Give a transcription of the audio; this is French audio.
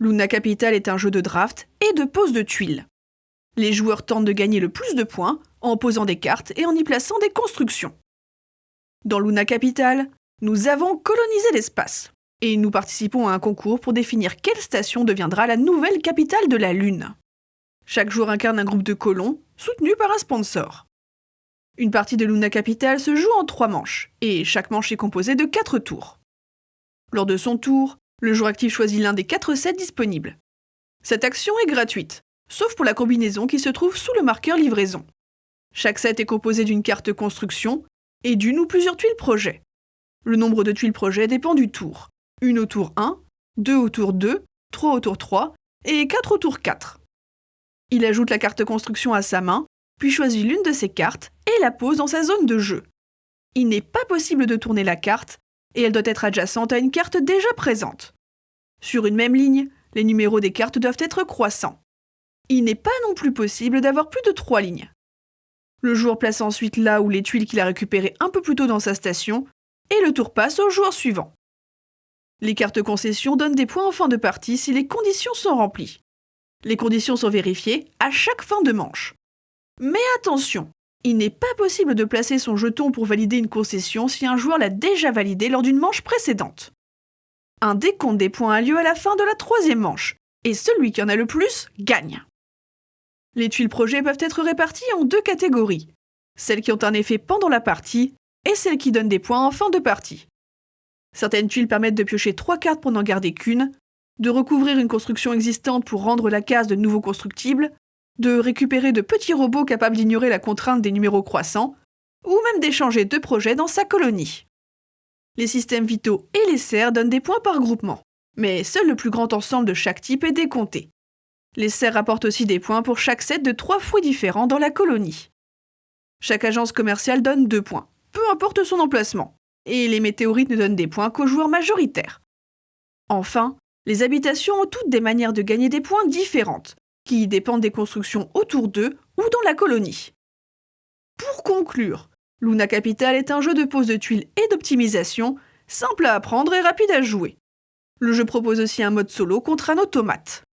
Luna Capital est un jeu de draft et de pose de tuiles. Les joueurs tentent de gagner le plus de points en posant des cartes et en y plaçant des constructions. Dans Luna Capital, nous avons colonisé l'espace et nous participons à un concours pour définir quelle station deviendra la nouvelle capitale de la Lune. Chaque joueur incarne un groupe de colons soutenu par un sponsor. Une partie de Luna Capital se joue en trois manches et chaque manche est composée de quatre tours. Lors de son tour, le joueur actif choisit l'un des quatre sets disponibles. Cette action est gratuite, sauf pour la combinaison qui se trouve sous le marqueur livraison. Chaque set est composé d'une carte construction et d'une ou plusieurs tuiles projet. Le nombre de tuiles projet dépend du tour. Une au tour 1, deux au tour 2, trois au tour 3 et quatre au tour 4. Il ajoute la carte construction à sa main, puis choisit l'une de ses cartes et la pose dans sa zone de jeu. Il n'est pas possible de tourner la carte et elle doit être adjacente à une carte déjà présente. Sur une même ligne, les numéros des cartes doivent être croissants. Il n'est pas non plus possible d'avoir plus de trois lignes. Le joueur place ensuite là où les tuiles qu'il a récupérées un peu plus tôt dans sa station, et le tour passe au joueur suivant. Les cartes concessions donnent des points en fin de partie si les conditions sont remplies. Les conditions sont vérifiées à chaque fin de manche. Mais attention, il n'est pas possible de placer son jeton pour valider une concession si un joueur l'a déjà validé lors d'une manche précédente. Un décompte des points a lieu à la fin de la troisième manche, et celui qui en a le plus gagne. Les tuiles projets peuvent être réparties en deux catégories, celles qui ont un effet pendant la partie et celles qui donnent des points en fin de partie. Certaines tuiles permettent de piocher trois cartes pour n'en garder qu'une, de recouvrir une construction existante pour rendre la case de nouveau constructible, de récupérer de petits robots capables d'ignorer la contrainte des numéros croissants, ou même d'échanger deux projets dans sa colonie. Les systèmes vitaux et les serres donnent des points par groupement, mais seul le plus grand ensemble de chaque type est décompté. Les serres apportent aussi des points pour chaque set de trois fruits différents dans la colonie. Chaque agence commerciale donne deux points, peu importe son emplacement, et les météorites ne donnent des points qu'aux joueurs majoritaires. Enfin, les habitations ont toutes des manières de gagner des points différentes, qui dépendent des constructions autour d'eux ou dans la colonie. Pour conclure, Luna Capital est un jeu de pose de tuiles et d'optimisation, simple à apprendre et rapide à jouer. Le jeu propose aussi un mode solo contre un automate.